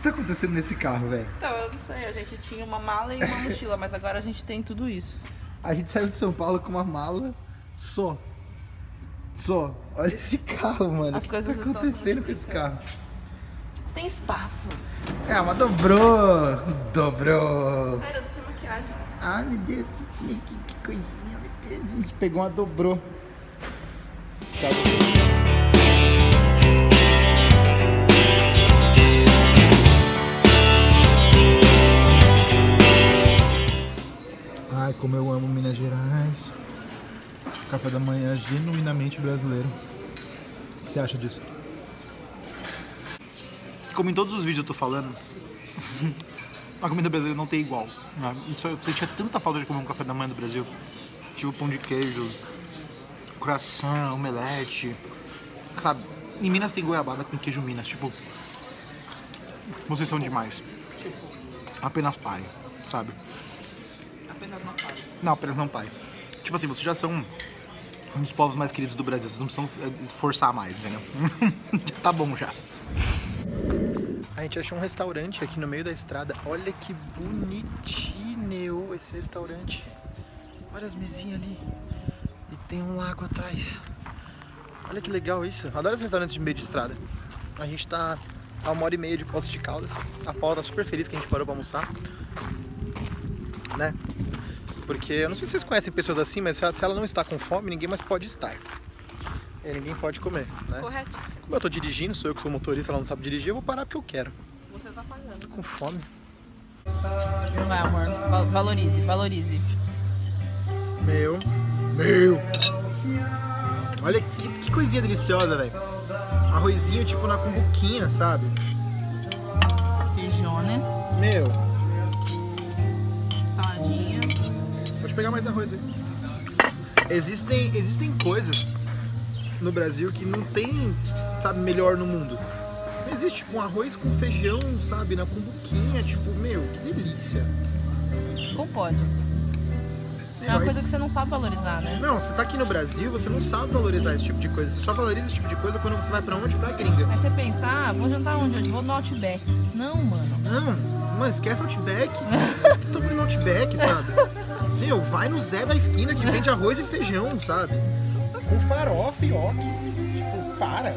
que tá acontecendo nesse carro, velho? Então, eu não sei, a gente tinha uma mala e uma mochila, mas agora a gente tem tudo isso. A gente saiu de São Paulo com uma mala só. Só. Olha esse carro, mano. As o que coisas tá acontecendo com esse carro? Tem espaço. É, mas dobrou. Dobrou. Ai, eu tô sem maquiagem. Ai, meu Deus, que, que, que coisinha, meu Deus. A gente pegou uma dobrou. Ai, como eu amo Minas Gerais. Café da manhã genuinamente brasileiro. O que você acha disso? Como em todos os vídeos eu tô falando, a comida brasileira não tem igual. Né? Sentia tanta falta de comer um café da manhã do Brasil. Tipo pão de queijo, croissant, omelete. Sabe, em Minas tem goiabada com queijo Minas, tipo. Vocês são demais. Apenas pai, sabe? Apenas não falo. Não, apenas não pai. Tipo assim, vocês já são um dos povos mais queridos do Brasil, vocês não precisam eh, esforçar mais, entendeu? tá bom já. A gente achou um restaurante aqui no meio da estrada. Olha que bonitinho esse restaurante. Olha as mesinhas ali. E tem um lago atrás. Olha que legal isso. Adoro esses restaurantes de meio de estrada. A gente tá a uma hora e meia de Poços de Caldas. A Paula tá super feliz que a gente parou pra almoçar. Né? Porque eu não sei se vocês conhecem pessoas assim, mas se ela- não está com fome, ninguém mais pode estar. E ninguém pode comer, né? Corretíssimo. Como eu tô dirigindo, sou eu que sou motorista, ela não sabe dirigir, eu vou parar porque eu quero. Você tá pagando. Tô com fome. Vai, amor. Va- Valorize, valorize. Meu. Meu. Olha que, que coisinha deliciosa, velho. Arrozinho tipo na cumbuquinha, sabe? Feijones, Meu. Pode pegar mais arroz aí. Existem, existem coisas no Brasil que não tem, sabe, melhor no mundo. Não existe, tipo, um arroz com feijão, sabe, na cumbuquinha, tipo, meu, que delícia. Como pode? É uma coisa que você não sabe valorizar, né? Não, você tá aqui no Brasil, você não sabe valorizar esse tipo de coisa. Você só valoriza esse tipo de coisa quando você vai pra onde? Pra gringa. Aí você pensa, ah, vou jantar onde hoje? Vou no Outback. Não, mano. Não, mano, esquece Outback. Vocês estão fazendo Outback, sabe? Meu, vai no Zé da esquina que vende arroz e feijão, sabe? Com farofa e ok. Tipo, para.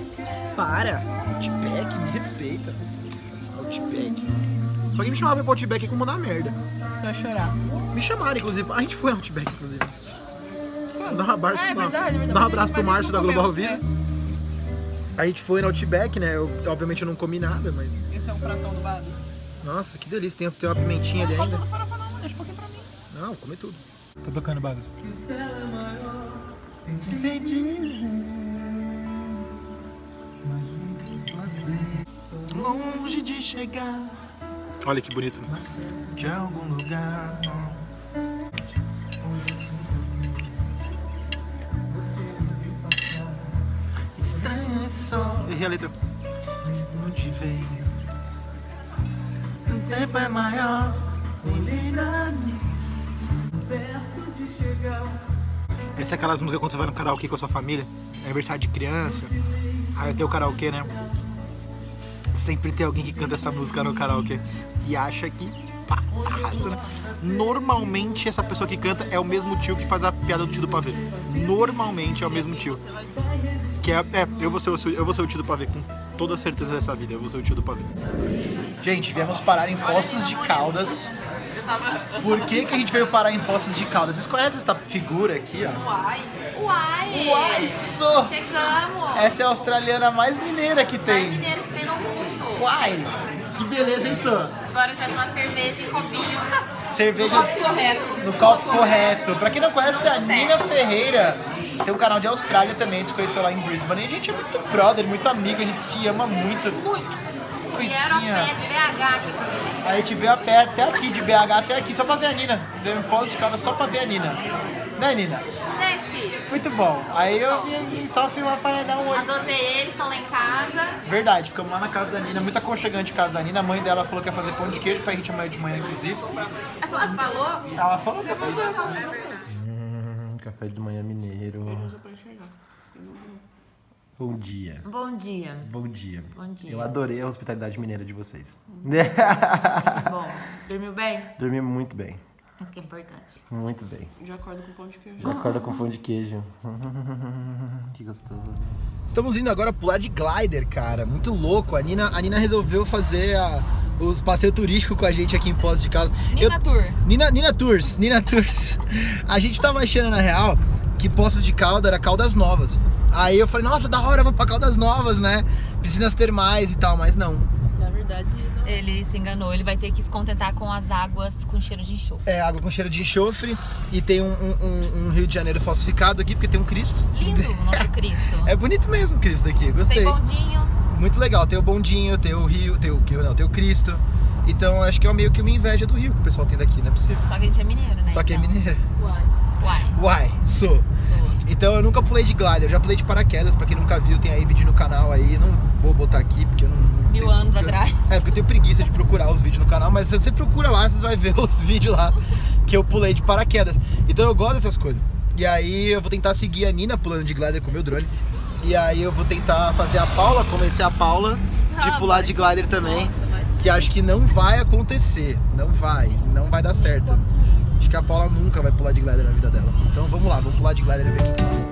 Para. Outback, me respeita. Outback. Se alguém me chamar pra ir pro Outback é que vou mandar merda. Você vai chorar. Me chamaram, inclusive. A gente foi no Outback, inclusive. Dá um abraço, É, é pro- verdade, é verdade. Dá um abraço pro Márcio da Global. Vida. A gente foi no Outback, né? Eu, obviamente eu não comi nada, mas. Esse é o pratão do Babs. Nossa, que delícia. Tem, tem uma pimentinha ali ainda. Não, come tudo. Tá tocando Bagos. Longe de chegar. Olha que bonito. De algum lugar. Estranho é só. Errei a letra. Onde veio? O tempo é maior. Essa é aquelas músicas quando você vai no karaokê com a sua família, aniversário de criança, aí tem o karaokê, né? Sempre tem alguém que canta essa música no karaokê e acha que arrasa, né? Normalmente essa pessoa que canta é o mesmo tio que faz a piada do tio do pavê. Normalmente é o mesmo tio. Que é, é eu, vou ser, eu vou ser o tio do pavê, com toda certeza dessa vida, eu vou ser o tio do pavê. Gente, viemos parar em Poços de Caldas. Tava. Por que, que a gente veio parar em Poços de Caldas? Vocês conhecem essa figura aqui, ó? Uai. Uai. Uai, só! Chegamos. Essa é a australiana mais mineira que Mais tem. mineiro que tem no mundo. Uai! Que beleza, hein, Sô? Agora a gente vai tomar cerveja em copinho. Cerveja Copo correto. no copo correto. Pra quem não conhece, a Nina Ferreira tem um canal de Austrália também, a gente se conheceu lá em Brisbane. E a gente é muito brother, muito amigo, a gente se ama muito. Muito. Vieram a pé de BH aqui comigo. A gente veio a pé até aqui, de BH até aqui, só pra ver a Nina. Deu um pós de casa só pra ver a Nina. Né, Nina? Gente, Muito bom. Aí eu vim só filmar para dar um oi. adotei eles, estão lá em casa. Verdade, ficamos lá na casa da Nina, muito aconchegante a casa da Nina. A mãe dela falou que ia fazer pão de queijo pra gente amanhã de manhã, inclusive. Ela falou? Ela falou que ia fazer. Hum, café de manhã mineiro. pra enxergar. Bom dia. Bom dia. Bom dia. Bom dia. Eu adorei a hospitalidade mineira de vocês. Bom, dormiu bem? Dormi muito bem. Isso que é importante. Muito bem. Já acordo com pão de queijo. Já acorda com pão de queijo. que gostoso. Estamos indo agora pular de glider, cara. Muito louco. A Nina, a Nina resolveu fazer a- os passeios turísticos com a gente aqui em Poços de Caldas. Eu- Nina Tour. Nina, Nina Tours, Nina Tours. A gente tava achando, na real, que Poços de Caldas era Caldas Novas. Aí eu falei, nossa, da hora, vamos pra Caldas Novas, né? Piscinas termais e tal, mas não. Na verdade, não. Ele se enganou, ele vai ter que se contentar com as águas com cheiro de enxofre. É água com cheiro de enxofre e tem um, um- um- Rio de Janeiro falsificado aqui, porque tem um Cristo. Lindo o nosso Cristo. É bonito mesmo o Cristo aqui, gostei. Tem bondinho. Muito legal, tem o bondinho, tem o Rio, tem o, que- não, tem o Cristo. Então acho que é meio que uma inveja do Rio que o pessoal tem daqui, não é possível. Só que a gente é mineiro, né? Só que é Então, mineira. Uai. Uai, sou. sou. Então eu nunca pulei de glider, eu já pulei de paraquedas, pra quem nunca viu, tem aí vídeo no canal aí, não vou botar aqui porque eu não. não Mil tenho- anos porque atrás. É, porque eu tenho preguiça de procurar os vídeos no canal, mas se você procura lá, você vai ver os vídeos lá que eu pulei de paraquedas. Então eu gosto dessas coisas. E aí eu vou tentar seguir a Nina pulando de glider com o meu drone. E aí eu vou tentar fazer a Paula, convencer a Paula de Ah, pular vai. de glider também. Nossa, mas Que acho que não vai acontecer. Não vai. Não vai dar certo. Acho que a Paula nunca vai pular de glider na vida dela. Então vamos lá, vamos pular de glider e ver o que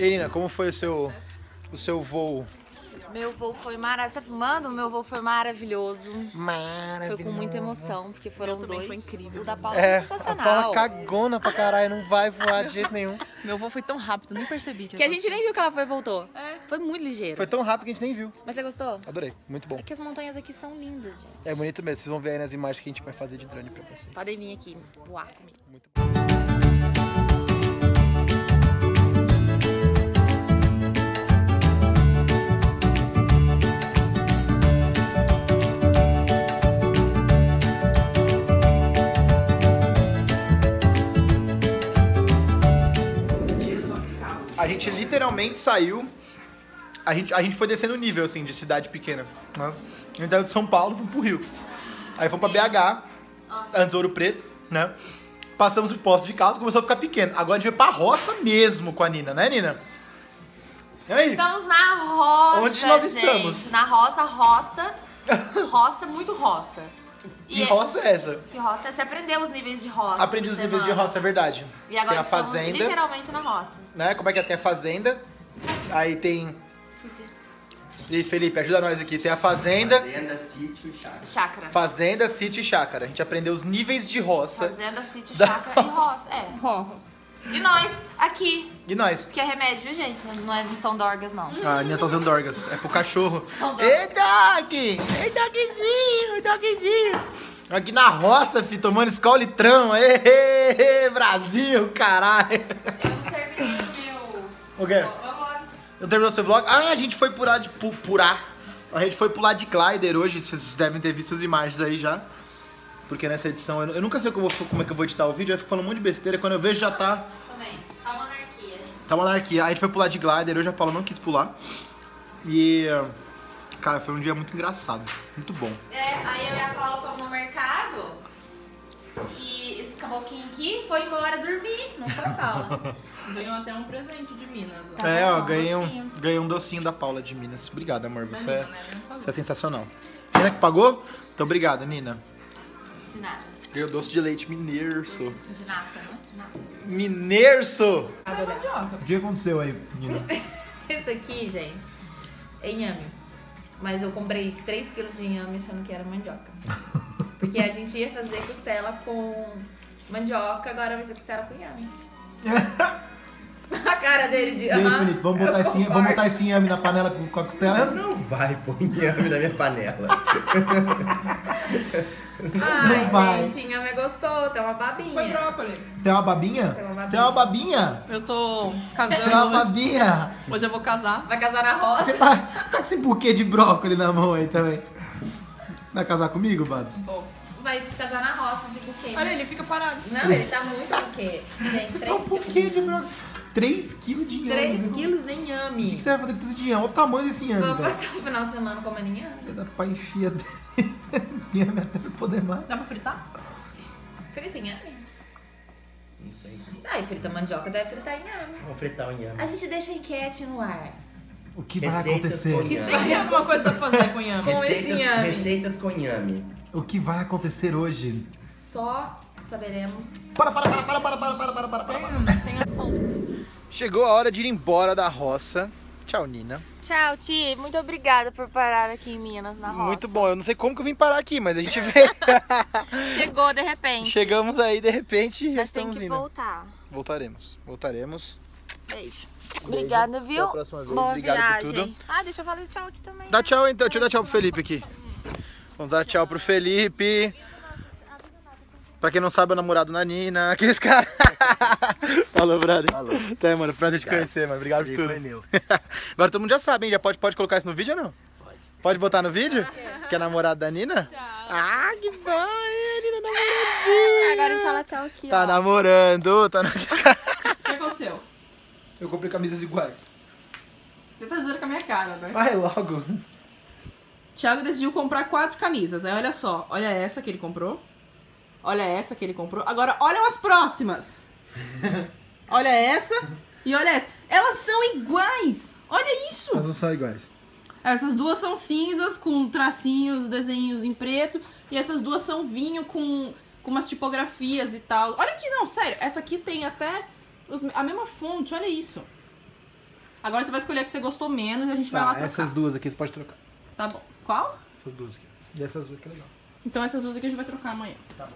E aí, Nina, como foi o seu, o seu voo? Meu voo foi maravilhoso. Você tá filmando? Meu voo foi maravilhoso. Maravilhoso. Foi com muita emoção, porque foram dois. foi incrível. O da Paula É, foi a sensacional. Paula cagona pra caralho, não vai voar de jeito nenhum. Meu voo foi tão rápido, nem percebi que Que a gente nem viu que ela foi e voltou. É. Foi muito ligeiro. Foi tão rápido que a gente nem viu. Mas você gostou? Adorei, muito bom. É que as montanhas aqui são lindas, gente. É bonito mesmo, vocês vão ver aí nas imagens que a gente vai fazer de drone pra vocês. Podem vir aqui voar comigo. Muito bom. Literalmente saiu. A gente, a gente foi descendo o nível, assim, de cidade pequena. Né? A gente saiu de São Paulo, fomos pro Rio. Aí fomos pra BH, antes Ouro Preto, né? Passamos por Poços de Caldas, começou a ficar pequeno. Agora a gente vai pra roça mesmo com a Nina, né, Nina? E aí? Estamos na roça. Onde nós gente. estamos? Na roça, roça. roça, muito roça. Que E- roça é essa? Que roça? Você aprendeu os níveis de roça. Aprendi os essa níveis de semana. roça, é verdade. E agora tem a fazenda, literalmente na roça. né? Como é que é? Tem a fazenda. Aí tem. Esqueci. E Felipe, ajuda nós aqui. Tem a fazenda, Fazenda, sítio, chácara. Chácara. fazenda, sítio e chácara. A gente aprendeu os níveis de roça. Fazenda, sítio, chácara e roça. É. E nós, aqui. E nós? Isso que é remédio, viu, gente? Não, é, não são dorgas, não. A Nina tá usando dorgas. É pro cachorro. Ei, dog! Ei, dogzinho! Dogzinho! Aqui na roça, fi, tomando escola litrão. Ê, ê, ê, Brasil, caralho! Eu não terminei o meu... O quê? Não terminou seu vlog? Ah, a gente foi pular de... pu- purar. A gente foi pular de glider hoje. Vocês devem ter visto as imagens aí já. Porque nessa edição... Eu, eu nunca sei como, eu vou- como é que eu vou editar o vídeo. Eu fico falando um monte de besteira. Quando eu vejo já tá... Também. Tá monarquia. Tá uma anarquia. Aí a gente foi pular de glider, hoje a Paula não quis pular. E. Cara, foi um dia muito engraçado. Muito bom. É, aí eu e a Paula fomos no mercado e esse caboclinho aqui foi embora dormir. Não foi, Paula? Ganhou até um presente de Minas. ó. Tá é, ó, bom, ganhei um, docinho. ganhei um docinho da Paula de Minas. Obrigado, amor. Você, Da é, Nina, né? Você é sensacional. Nina que pagou? Então obrigado, Nina. De nada. Ganhei o doce de leite mineiro. sou. De nada, né? De nada. Mandioca. O que aconteceu aí, Nina? Isso aqui, gente, é inhame. Mas eu comprei 3 quilos de inhame achando que era mandioca. Porque a gente ia fazer costela com mandioca, agora vai ser costela com inhame. a cara dele de. E aí, Felipe, vamos botar, esse, vamos botar esse inhame na panela com, com a costela? Não vai pôr inhame na minha panela. Ai, vai. gente, inhame gostou, tem uma babinha. Foi brócolis. Tem uma babinha? Tem uma babinha. Tem uma babinha? Eu tô Tem uma casando hoje. babinha? Hoje eu vou casar. Vai casar na Você roça? tá, você tá com esse buquê de brócolis na mão aí também? Vai casar comigo, Babs? Vou. Vai casar na roça de buquê. Olha, ele fica parado. Não, ele tá muito buquê. Gente, 3 Tá um buquê de brócolis. 3 quilos de inhame. 3 né? quilos de O que, que inhame. você vai fazer com tudo de inhame? Olha o tamanho desse inhame, Vamos passar o final de semana comendo inhame. Você dá pra enfiar inhame até não poder mais. Dá pra fritar? Frita inhame? Isso aí. Ah, e frita mandioca deve fritar inhame. Vamos fritar o inhame. A gente deixa a enquete no ar. O que vai Receitas acontecer? Que tem alguma coisa pra fazer com inhame. Com esse Receitas, inhame. receitas com inhame. O que vai acontecer hoje? Só saberemos. Para, para, para, para, para, para, para, para, para, para. Tem a pão. Chegou a hora de ir embora da roça. Tchau, Nina. Tchau, Ti. Muito obrigada por parar aqui em Minas, na roça. Muito bom. Eu não sei como que eu vim parar aqui, mas a gente veio. Chegou de repente. Chegamos aí, de repente, e já Mas tem estamos que indo. voltar. Voltaremos. Voltaremos. Beijo. Obrigada, viu? Até a próxima vez. Boa Obrigado por viagem. tudo. Ah, deixa eu falar tchau aqui também. Dá tchau então. Deixa eu dar tchau pro Felipe aqui. Vamos dar tchau pro Felipe. Pra quem não sabe, é o namorado da Nina. Aqueles caras. Falou, brother. Falou. Tá, mano. Prazer te conhecer, mano. Obrigado por tudo. meu. Agora todo mundo já sabe, hein? Já pode, pode colocar isso no vídeo ou não? Pode. Pode botar no vídeo? Que é namorado da Nina? Tchau. Ah, que vai, a Nina namoradinha. Agora a gente fala tchau aqui, Tá ó. namorando, tá no... O que aconteceu? Eu comprei camisas iguais. Você tá dizendo com a minha cara, né? Vai logo. Thiago decidiu comprar quatro camisas. Aí olha só, olha essa que ele comprou. Olha essa que ele comprou. Agora olha as próximas. olha essa e olha essa. Elas são iguais. Olha isso. Elas não são iguais. Essas duas são cinzas com tracinhos, desenhos em preto. E essas duas são vinho com, com umas tipografias e tal. Olha aqui, não, sério. Essa aqui tem até os- a mesma fonte, olha isso. Agora você vai escolher a que você gostou menos e a gente vai lá Tá, trocar. essas duas aqui você pode trocar. Tá bom. Qual? Essas duas aqui. E essas duas que é legal. Então essas duas aqui a gente vai trocar amanhã. Tá bom.